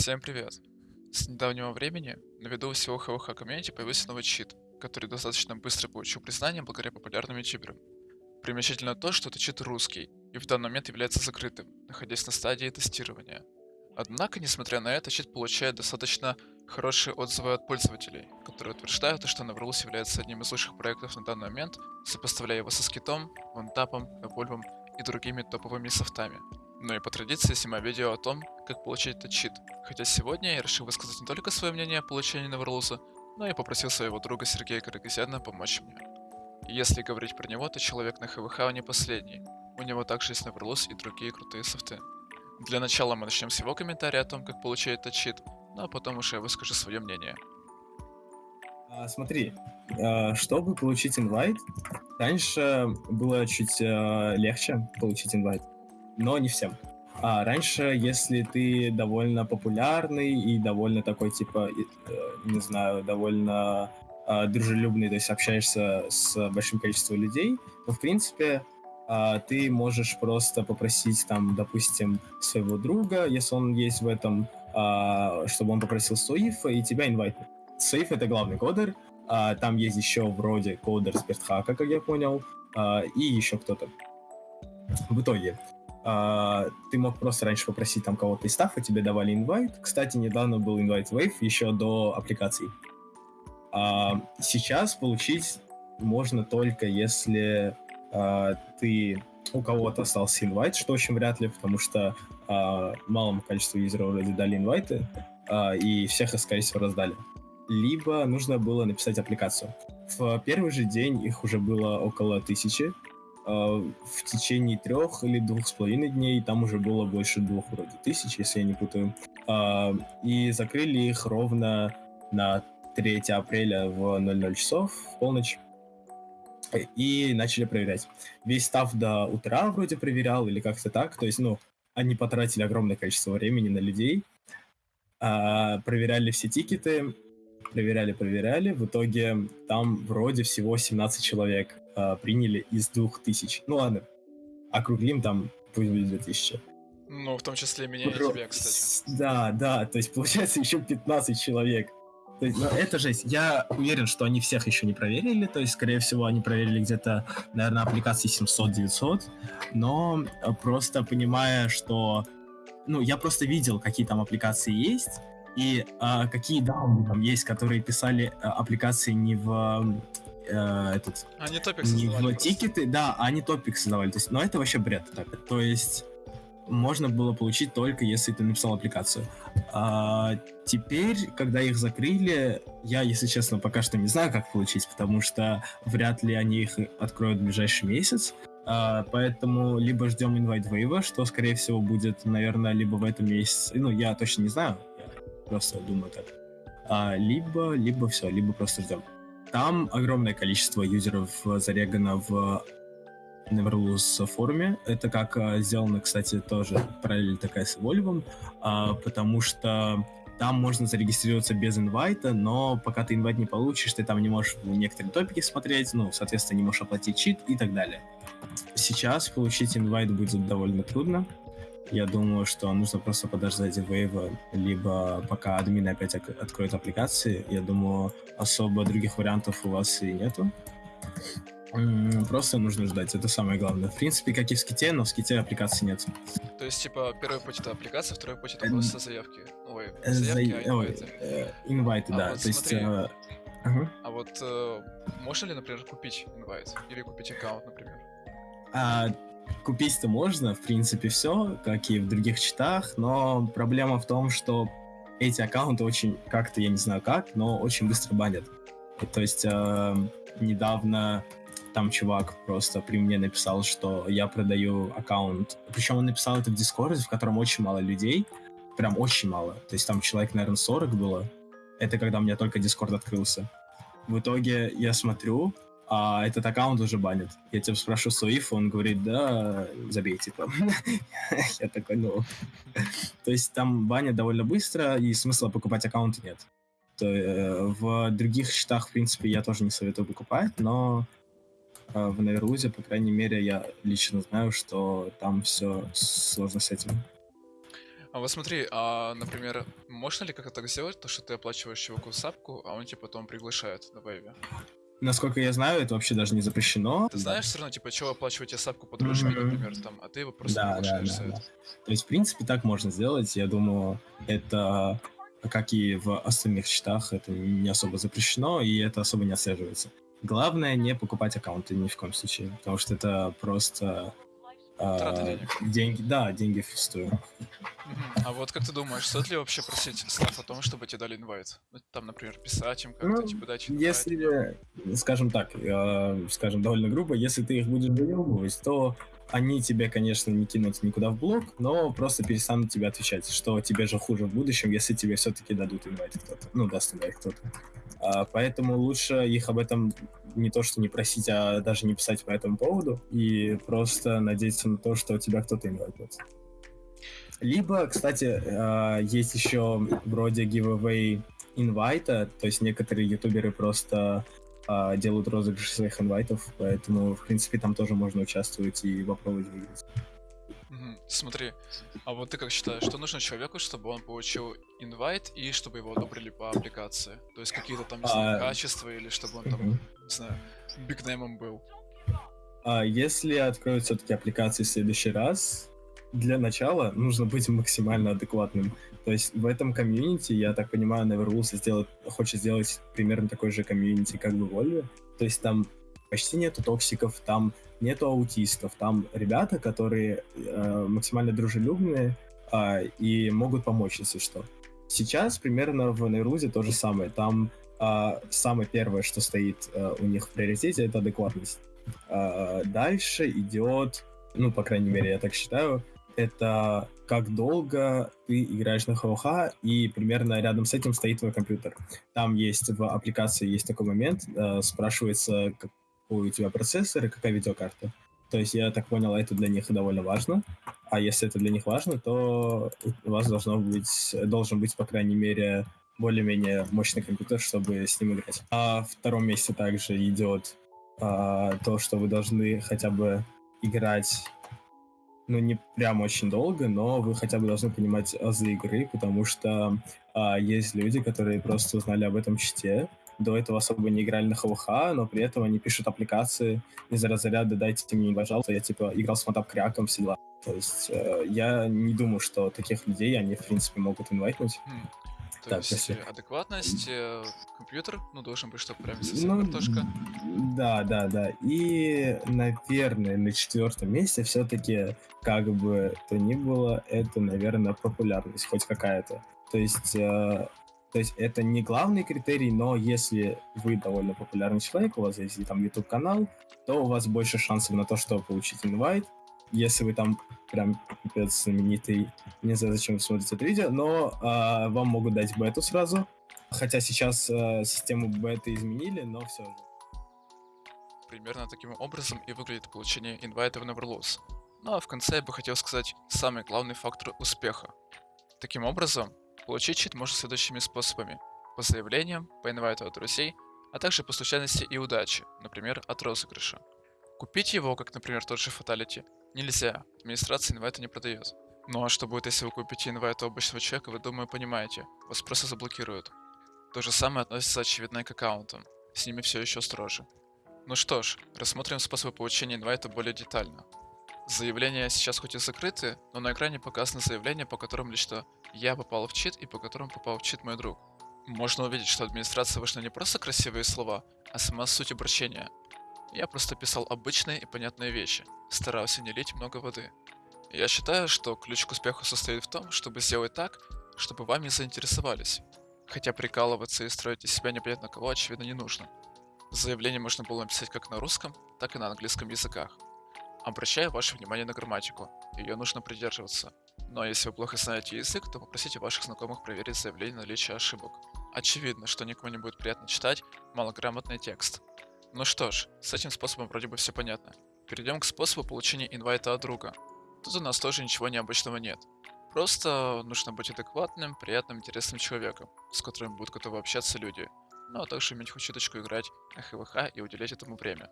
Всем привет! С недавнего времени на виду всего ХВХ комьюнити появился новый чит, который достаточно быстро получил признание благодаря популярным ютуберам. Примечательно то, что это чит русский, и в данный момент является закрытым, находясь на стадии тестирования. Однако, несмотря на это, чит получает достаточно хорошие отзывы от пользователей, которые утверждают, что Nevrools является одним из лучших проектов на данный момент, сопоставляя его со Скитом, Вантапом, Эвольвом и другими топовыми софтами. Ну и по традиции снимаю видео о том, как получить этот чит. Хотя сегодня я решил высказать не только свое мнение о получении Неверлуза, но и попросил своего друга Сергея Карагазяна помочь мне. Если говорить про него, то человек на ХВХ не последний. У него также есть Неверлуз и другие крутые софты. Для начала мы начнем с его комментария о том, как получить этот чит, ну а потом уже я выскажу свое мнение. А, смотри, а, чтобы получить инвайт, раньше было чуть а, легче получить инвайт но не всем. А раньше, если ты довольно популярный и довольно такой, типа, э, не знаю, довольно э, дружелюбный, то есть общаешься с большим количеством людей, то, в принципе, э, ты можешь просто попросить, там, допустим, своего друга, если он есть в этом, э, чтобы он попросил Соифа и тебя инвайтнуть. Соиф — это главный кодер, там есть еще вроде кодер Спиртхака, как я понял, и еще кто-то. В итоге, а, ты мог просто раньше попросить там кого-то из стафа, тебе давали инвайт. Кстати, недавно был инвайт Wave еще до аппликаций. А, сейчас получить можно только если а, ты у кого-то остался инвайт, что очень вряд ли, потому что малому количеству юзеров вроде дали инвайты, и всех скорее всего, раздали. Либо нужно было написать аппликацию. В первый же день их уже было около тысячи, в течение трех или двух с половиной дней, там уже было больше двух вроде тысяч, если я не путаю. А, и закрыли их ровно на 3 апреля в 00 часов, в полночь. И начали проверять. Весь став до утра вроде проверял, или как-то так. То есть, ну, они потратили огромное количество времени на людей. А, проверяли все тикеты, проверяли, проверяли. В итоге там вроде всего 17 человек э, приняли из 2000. Ну ладно, округлим там, пусть будет 2000. Ну, в том числе меня и тебя, кстати. Да, да, то есть получается еще 15 человек. То есть, ну, это жесть. Я уверен, что они всех еще не проверили, то есть, скорее всего, они проверили где-то, наверное, аппликации 700-900, но просто понимая, что... Ну, я просто видел, какие там аппликации есть, и а, какие дауны там есть, которые писали а, аппликации не в э, этот... Они топик в тикеты, да, они топик создавали. То есть, но это вообще бред. Так. То есть можно было получить только если ты написал аппликацию. А, теперь, когда их закрыли, я, если честно, пока что не знаю, как получить, потому что вряд ли они их откроют в ближайший месяц. А, поэтому либо ждем инвайт вейва, что, скорее всего, будет, наверное, либо в этом месяце. Ну, я точно не знаю, просто думаю так. А, либо, либо все, либо просто ждем. Там огромное количество юзеров зарегано в Neverlose форуме. Это как а, сделано, кстати, тоже параллель такая с Evolve, а, потому что там можно зарегистрироваться без инвайта, но пока ты инвайт не получишь, ты там не можешь некоторые топики смотреть, ну, соответственно, не можешь оплатить чит и так далее. Сейчас получить инвайт будет довольно трудно, я думаю, что нужно просто подождать вейва, либо пока админы опять откроют аппликации. Я думаю, особо других вариантов у вас и нету. Просто нужно ждать, это самое главное. В принципе, как и в ските, но в ските аппликации нет. То есть, типа, первый путь это аппликация, второй путь это просто заявки. Ой, заявки, а инвайты. Э, инвайты, а да. Вот, То есть... Э, а вот э, можно ли, например, купить инвайт? Или купить аккаунт, например? А, Купить-то можно, в принципе, все, как и в других читах, но проблема в том, что эти аккаунты очень, как-то, я не знаю как, но очень быстро банят. То есть э, недавно там чувак просто при мне написал, что я продаю аккаунт. Причем он написал это в Дискорде, в котором очень мало людей. Прям очень мало. То есть там человек, наверное, 40 было. Это когда у меня только Дискорд открылся. В итоге я смотрю, а этот аккаунт уже банит. Я тебя спрошу Суиф, он говорит, да, забей, типа. Я такой, ну... То есть там банят довольно быстро, и смысла покупать аккаунты нет. Э, в других счетах, в принципе, я тоже не советую покупать, но э, в Наверлузе, по крайней мере, я лично знаю, что там все сложно с этим. А вот смотри, а, например, можно ли как-то так сделать, то что ты оплачиваешь чуваку сапку, а он тебя потом приглашает на вейве? Насколько я знаю, это вообще даже не запрещено. Ты знаешь, все равно, типа, чего оплачивать сапку по дружбе, Мгм. например, там, а ты его просто Да, да, приглашаешь да, да. это. То есть, в принципе, так можно сделать. Я думаю, это, как и в остальных счетах, это не особо запрещено, и это особо не отслеживается. Главное не покупать аккаунты ни в коем случае, потому что это просто денег. деньги, да, деньги впустую. А вот как ты думаешь, стоит ли вообще просить став о том, чтобы тебе дали инвайт? Ну, там, например, писать им как-то, Ну, типа, дать инвайт. Если, скажем так, э, скажем довольно грубо, если ты их будешь заебывать, то они тебе, конечно, не кинут никуда в блок, но просто перестанут тебе отвечать, что тебе же хуже в будущем, если тебе все-таки дадут инвайт кто-то. Ну, даст инвайт кто-то. А, поэтому лучше их об этом не то, что не просить, а даже не писать по этому поводу, и просто надеяться на то, что тебя кто-то инвайтнет. Либо, кстати, э, есть еще вроде giveaway инвайта, то есть некоторые ютуберы просто а, делают розыгрыш своих инвайтов, поэтому, в принципе, там тоже можно участвовать и попробовать выиграть. Смотри, а вот ты как считаешь, что нужно человеку, чтобы он получил инвайт и чтобы его одобрили по аппликации? То есть какие-то там, не знаю, А, качества или чтобы он там, не знаю, бигнеймом был? А если откроют все-таки аппликации в следующий раз, для начала нужно быть максимально адекватным. То есть в этом комьюнити, я так понимаю, Neverrules сделает, хочет сделать примерно такой же комьюнити, как в Evolve. То есть там почти нету токсиков, там нету аутистов, там ребята, которые э, максимально дружелюбные а, и могут помочь, если что. Сейчас примерно в Neverrules то же самое. Там а, самое первое, что стоит а, у них в приоритете, это адекватность. А, дальше идет, ну, по крайней мере, я так считаю, это как долго ты играешь на ХВХ, и примерно рядом с этим стоит твой компьютер. Там есть в аппликации есть такой момент, э, спрашивается, какой у тебя процессор и какая видеокарта. То есть, я так понял, это для них довольно важно. А если это для них важно, то у вас должно быть, должен быть, по крайней мере, более-менее мощный компьютер, чтобы с ним играть. А в втором месте также идет а, то, что вы должны хотя бы играть, ну, не прям очень долго, но вы хотя бы должны понимать азы игры, потому что а, есть люди, которые просто узнали об этом чите, до этого особо не играли на ХВХ, но при этом они пишут аппликации из разряда «дайте мне, пожалуйста, я, типа, играл с мотап-кряком, все дела». То есть э, я не думаю, что таких людей они, в принципе, могут инвайтнуть. То Так, есть если- э, адекватность, э, компьютер, ну, должен быть, чтобы прям Ну, совсем картошка. Да, да, да. И, наверное, на четвертом месте все-таки, как бы то ни было, это, наверное, популярность хоть какая-то. То есть, э, то есть это не главный критерий, но если вы довольно популярный человек, у вас есть там YouTube канал, то у вас больше шансов на то, чтобы получить инвайт. Если вы там прям пипец знаменитый, не знаю, зачем вы смотрите это видео, но а, вам могут дать бету сразу. Хотя сейчас э, систему беты изменили, но все же. Примерно таким образом и выглядит получение инвайта в Neverlose. Ну а в конце я бы хотел сказать самый главный фактор успеха. Таким образом, получить чит можно следующими способами. По заявлениям, по инвайту от друзей, а также по случайности и удаче, например, от розыгрыша. Купить его, как, например, тот же Fatality, нельзя, администрация инвайта не продает. Ну а что будет, если вы купите инвайт у обычного человека, вы, думаю, понимаете, вас просто заблокируют. То же самое относится, очевидно, к аккаунтам. С ними все еще строже. Ну что ж, рассмотрим способы получения инвайта более детально. Заявления сейчас хоть и закрыты, но на экране показаны заявления, по которым лично я попал в чит и по которым попал в чит мой друг. Можно увидеть, что администрация вышла не просто красивые слова, а сама суть обращения. Я просто писал обычные и понятные вещи, старался не лить много воды. Я считаю, что ключ к успеху состоит в том, чтобы сделать так, чтобы вами заинтересовались. Хотя прикалываться и строить из себя непонятно кого, очевидно, не нужно. Заявление можно было написать как на русском, так и на английском языках. Обращаю ваше внимание на грамматику, ее нужно придерживаться. Но если вы плохо знаете язык, то попросите ваших знакомых проверить заявление на наличие ошибок. Очевидно, что никому не будет приятно читать малограмотный текст. Ну что ж, с этим способом вроде бы все понятно. Перейдем к способу получения инвайта от друга. Тут у нас тоже ничего необычного нет. Просто нужно быть адекватным, приятным, интересным человеком, с которым будут готовы общаться люди. Ну а также иметь хоть чуточку играть на ХВХ и уделять этому время.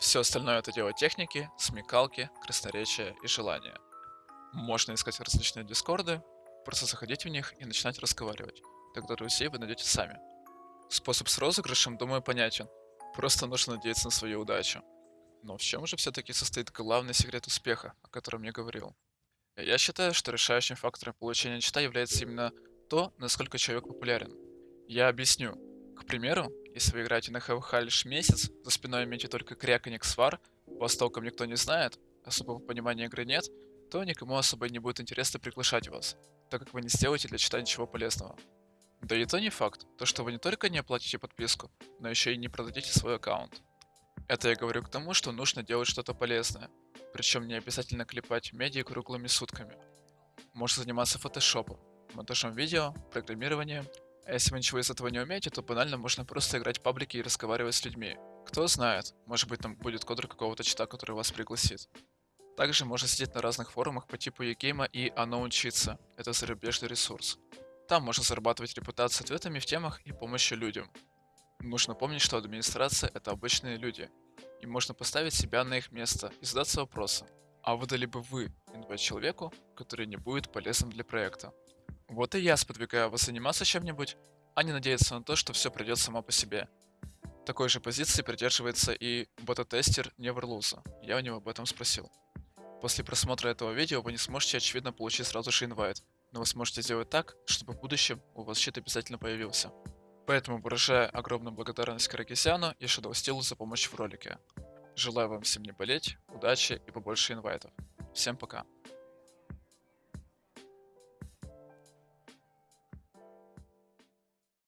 Все остальное это дело техники, смекалки, красноречия и желания. Можно искать различные дискорды, Просто заходить в них и начинать разговаривать. Тогда друзей вы найдете сами. Способ с розыгрышем, думаю, понятен. Просто нужно надеяться на свою удачу. Но в чем же все-таки состоит главный секрет успеха, о котором я говорил? Я считаю, что решающим фактором получения чита является именно то, насколько человек популярен. Я объясню. К примеру, если вы играете на ХВХ лишь месяц, за спиной имеете только кряканье свар, вас толком никто не знает, особого понимания игры нет, то никому особо не будет интересно приглашать вас, так как вы не сделаете для чита ничего полезного. Да и то не факт, то что вы не только не оплатите подписку, но еще и не продадите свой аккаунт. Это я говорю к тому, что нужно делать что-то полезное, причем не обязательно клепать медиа круглыми сутками. Можно заниматься фотошопом, монтажом видео, программированием, а если вы ничего из этого не умеете, то банально можно просто играть в паблики и разговаривать с людьми. Кто знает, может быть там будет кодер какого-то чита, который вас пригласит. Также можно сидеть на разных форумах по типу Егейма и Оно учиться. Это зарубежный ресурс. Там можно зарабатывать репутацию ответами в темах и помощью людям. Нужно помнить, что администрация — это обычные люди, и можно поставить себя на их место и задаться вопросом, а выдали бы вы инвайт человеку, который не будет полезным для проекта? Вот и я сподвигаю вас заниматься чем-нибудь, а не надеяться на то, что все придет само по себе. Такой же позиции придерживается и бета-тестер Неверлуза. Я у него об этом спросил. После просмотра этого видео вы не сможете очевидно получить сразу же инвайт, но вы сможете сделать так, чтобы в будущем у вас щит обязательно появился. Поэтому выражаю огромную благодарность Каракисяну и Shadow за помощь в ролике. Желаю вам всем не болеть, удачи и побольше инвайтов. Всем пока.